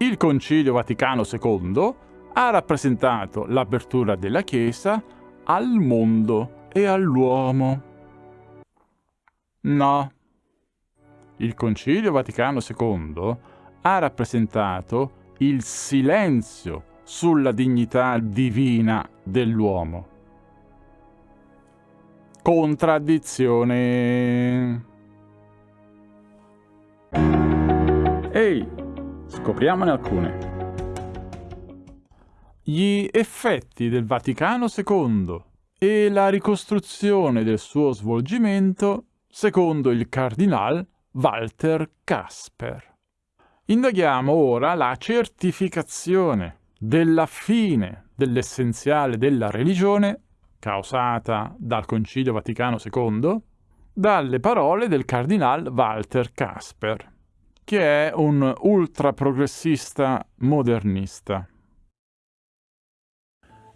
Il Concilio Vaticano II ha rappresentato l'apertura della Chiesa al mondo e all'uomo. No. Il Concilio Vaticano II ha rappresentato il silenzio sulla dignità divina dell'uomo. Contraddizione. Scopriamone alcune. Gli effetti del Vaticano II e la ricostruzione del suo svolgimento secondo il cardinal Walter Casper. Indaghiamo ora la certificazione della fine dell'essenziale della religione, causata dal Concilio Vaticano II, dalle parole del cardinal Walter Casper, che è un ultraprogressista modernista.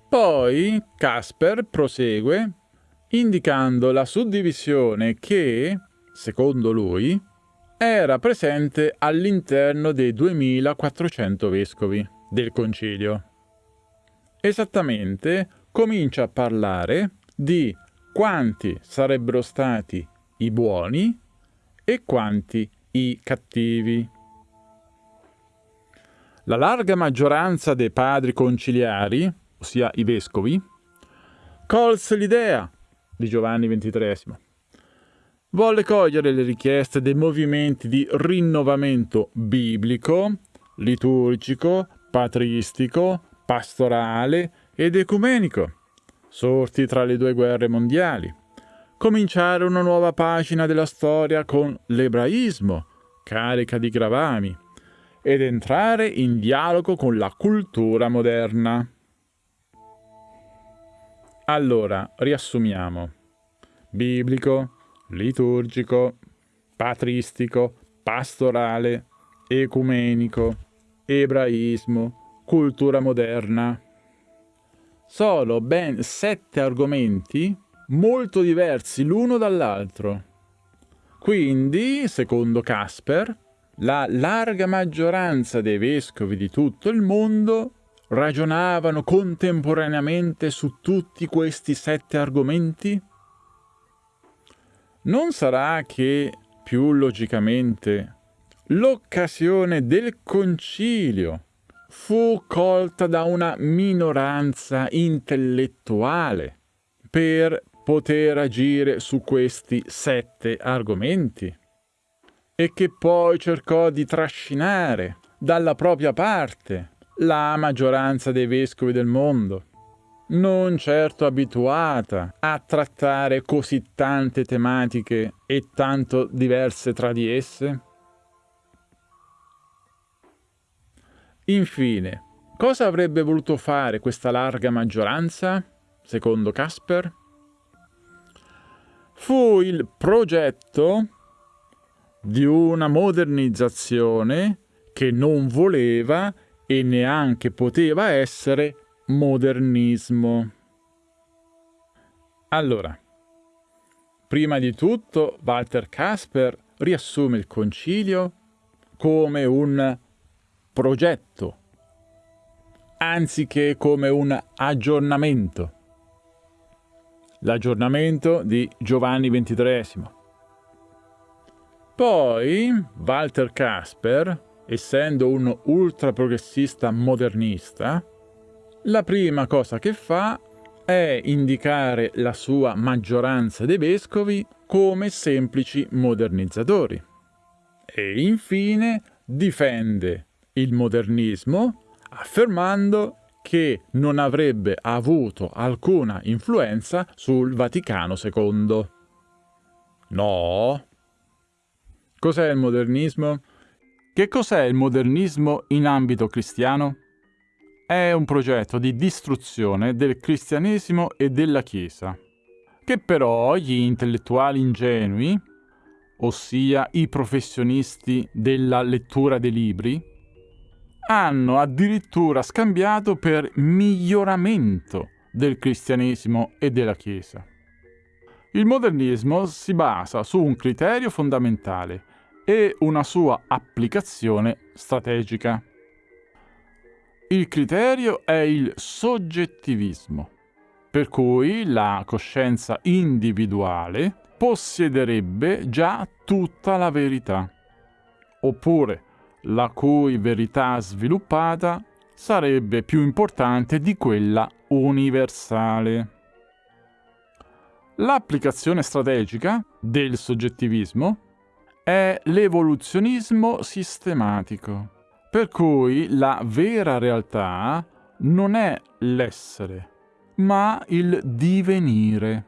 Poi Casper prosegue indicando la suddivisione che, secondo lui, era presente all'interno dei 2400 vescovi del concilio. Esattamente comincia a parlare di quanti sarebbero stati i buoni e quanti i cattivi. La larga maggioranza dei padri conciliari, ossia i vescovi, colse l'idea di Giovanni XXIII volle cogliere le richieste dei movimenti di rinnovamento biblico, liturgico, patristico, pastorale ed ecumenico, sorti tra le due guerre mondiali. Cominciare una nuova pagina della storia con l'ebraismo, carica di gravami, ed entrare in dialogo con la cultura moderna. Allora, riassumiamo. Biblico, liturgico, patristico, pastorale, ecumenico, ebraismo, cultura moderna. Sono ben sette argomenti molto diversi l'uno dall'altro. Quindi, secondo Casper, la larga maggioranza dei vescovi di tutto il mondo ragionavano contemporaneamente su tutti questi sette argomenti? Non sarà che, più logicamente, l'occasione del concilio fu colta da una minoranza intellettuale per poter agire su questi sette argomenti e che poi cercò di trascinare dalla propria parte la maggioranza dei vescovi del mondo non certo abituata a trattare così tante tematiche e tanto diverse tra di esse? Infine, cosa avrebbe voluto fare questa larga maggioranza, secondo Casper? Fu il progetto di una modernizzazione che non voleva e neanche poteva essere modernismo. Allora, prima di tutto Walter Casper riassume il concilio come un progetto, anziché come un aggiornamento. L'aggiornamento di Giovanni XXIII. Poi Walter Casper, essendo un ultraprogressista modernista, la prima cosa che fa è indicare la sua maggioranza dei vescovi come semplici modernizzatori. E infine difende il modernismo affermando che non avrebbe avuto alcuna influenza sul Vaticano II. No. Cos'è il modernismo? Che cos'è il modernismo in ambito cristiano? è un progetto di distruzione del cristianesimo e della Chiesa, che però gli intellettuali ingenui, ossia i professionisti della lettura dei libri, hanno addirittura scambiato per miglioramento del cristianesimo e della Chiesa. Il modernismo si basa su un criterio fondamentale e una sua applicazione strategica. Il criterio è il soggettivismo, per cui la coscienza individuale possiederebbe già tutta la verità, oppure la cui verità sviluppata sarebbe più importante di quella universale. L'applicazione strategica del soggettivismo è l'evoluzionismo sistematico, per cui la vera realtà non è l'essere, ma il divenire.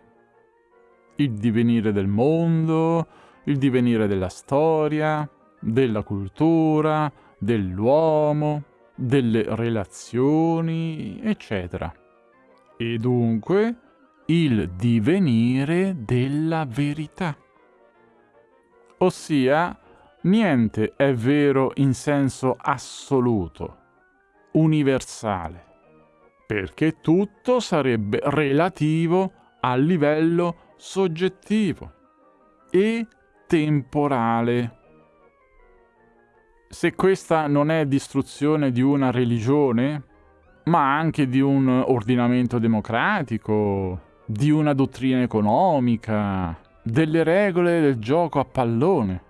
Il divenire del mondo, il divenire della storia, della cultura, dell'uomo, delle relazioni, eccetera. E dunque il divenire della verità. Ossia, niente è vero in senso assoluto, universale, perché tutto sarebbe relativo a livello soggettivo e temporale se questa non è distruzione di una religione, ma anche di un ordinamento democratico, di una dottrina economica, delle regole del gioco a pallone.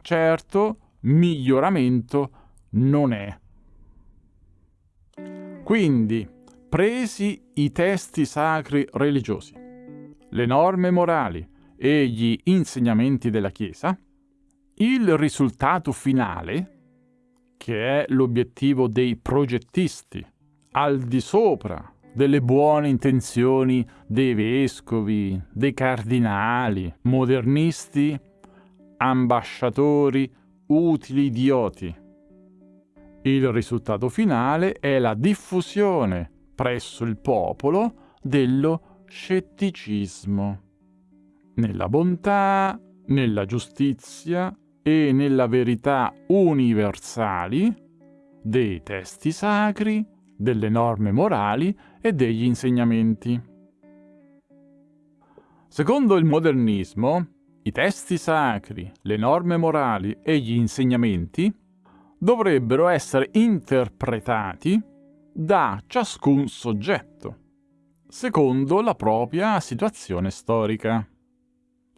Certo, miglioramento non è. Quindi, presi i testi sacri religiosi, le norme morali e gli insegnamenti della Chiesa, il risultato finale, che è l'obiettivo dei progettisti, al di sopra delle buone intenzioni dei vescovi, dei cardinali, modernisti, ambasciatori, utili idioti. Il risultato finale è la diffusione presso il popolo dello scetticismo, nella bontà, nella giustizia, e nella verità universali dei testi sacri, delle norme morali e degli insegnamenti. Secondo il modernismo, i testi sacri, le norme morali e gli insegnamenti dovrebbero essere interpretati da ciascun soggetto, secondo la propria situazione storica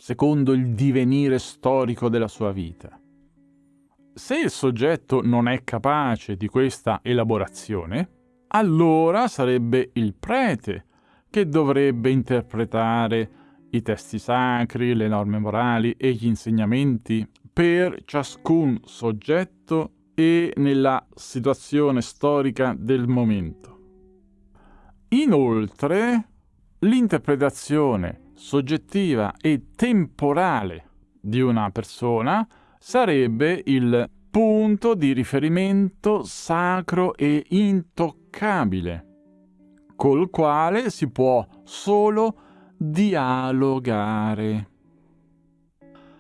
secondo il divenire storico della sua vita. Se il soggetto non è capace di questa elaborazione, allora sarebbe il prete che dovrebbe interpretare i testi sacri, le norme morali e gli insegnamenti per ciascun soggetto e nella situazione storica del momento. Inoltre, l'interpretazione soggettiva e temporale di una persona sarebbe il punto di riferimento sacro e intoccabile, col quale si può solo dialogare.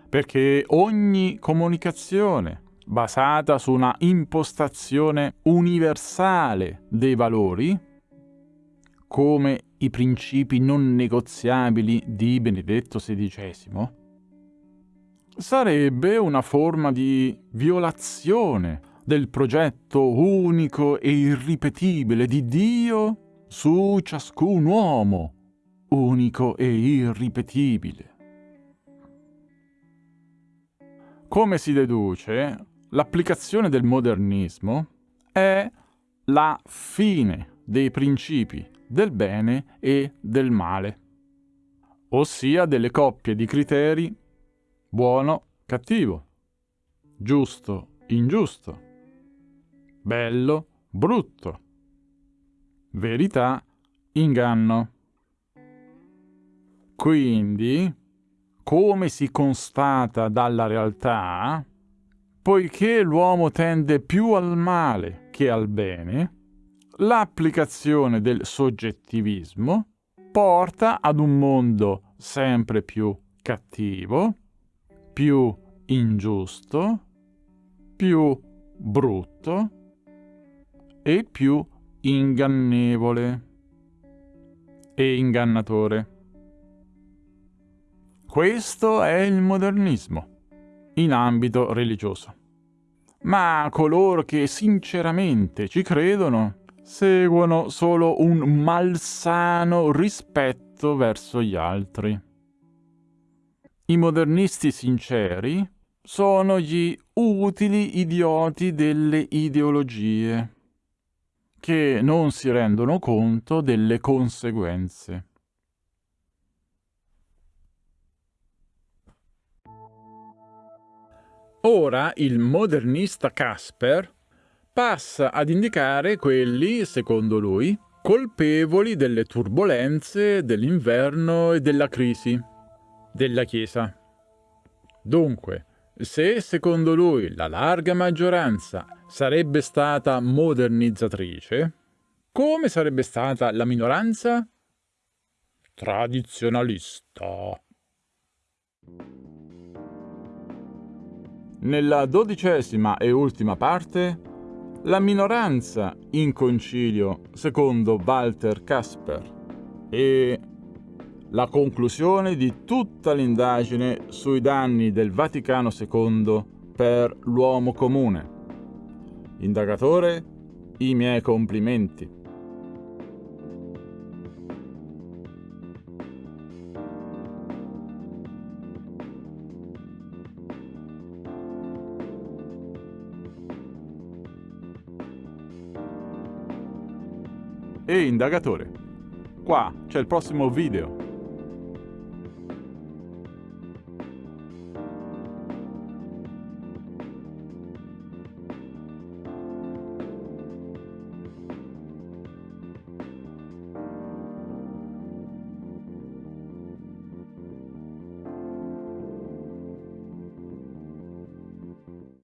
Perché ogni comunicazione basata su una impostazione universale dei valori, come i principi non negoziabili di Benedetto XVI, sarebbe una forma di violazione del progetto unico e irripetibile di Dio su ciascun uomo, unico e irripetibile. Come si deduce, l'applicazione del modernismo è la fine dei principi del bene e del male, ossia delle coppie di criteri buono, cattivo, giusto, ingiusto, bello, brutto, verità, inganno. Quindi, come si constata dalla realtà, poiché l'uomo tende più al male che al bene, l'applicazione del soggettivismo porta ad un mondo sempre più cattivo, più ingiusto, più brutto e più ingannevole e ingannatore. Questo è il modernismo in ambito religioso. ma coloro che sinceramente ci credono seguono solo un malsano rispetto verso gli altri. I modernisti sinceri sono gli utili idioti delle ideologie, che non si rendono conto delle conseguenze. Ora il modernista Casper passa ad indicare quelli, secondo lui, colpevoli delle turbulenze dell'inverno e della crisi della Chiesa. Dunque, se secondo lui la larga maggioranza sarebbe stata modernizzatrice, come sarebbe stata la minoranza? Tradizionalista. Nella dodicesima e ultima parte, la minoranza in concilio secondo Walter Casper e la conclusione di tutta l'indagine sui danni del Vaticano II per l'uomo comune. Indagatore, i miei complimenti. E indagatore. Qua c'è il prossimo video.